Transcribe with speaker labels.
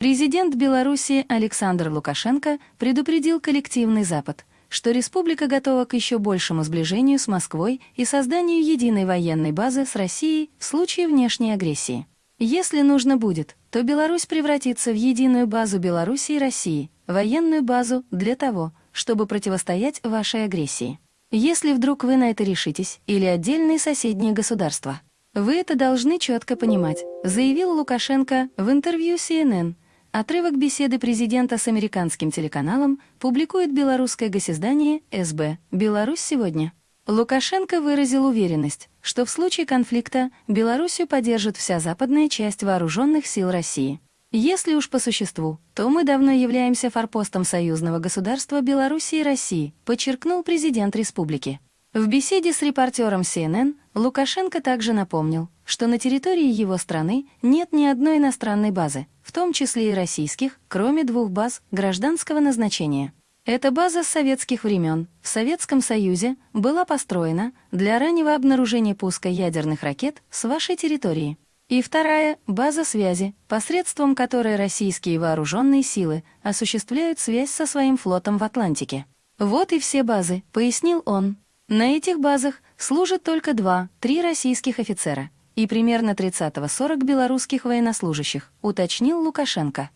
Speaker 1: Президент Беларуси Александр Лукашенко предупредил коллективный Запад, что республика готова к еще большему сближению с Москвой и созданию единой военной базы с Россией в случае внешней агрессии. Если нужно будет, то Беларусь превратится в единую базу Беларуси и России, военную базу для того, чтобы противостоять вашей агрессии. Если вдруг вы на это решитесь, или отдельные соседние государства, вы это должны четко понимать, заявил Лукашенко в интервью CNN. Отрывок беседы президента с американским телеканалом публикует белорусское госиздание СБ «Беларусь сегодня». Лукашенко выразил уверенность, что в случае конфликта Белоруссию поддержит вся западная часть вооруженных сил России. Если уж по существу, то мы давно являемся форпостом союзного государства Беларуси и России, подчеркнул президент республики. В беседе с репортером CNN Лукашенко также напомнил, что на территории его страны нет ни одной иностранной базы, в том числе и российских, кроме двух баз гражданского назначения. Эта база с советских времен в Советском Союзе была построена для раннего обнаружения пуска ядерных ракет с вашей территории. И вторая — база связи, посредством которой российские вооруженные силы осуществляют связь со своим флотом в Атлантике. Вот и все базы, пояснил он. На этих базах служат только два-три российских офицера и примерно 30-40 белорусских военнослужащих, уточнил Лукашенко.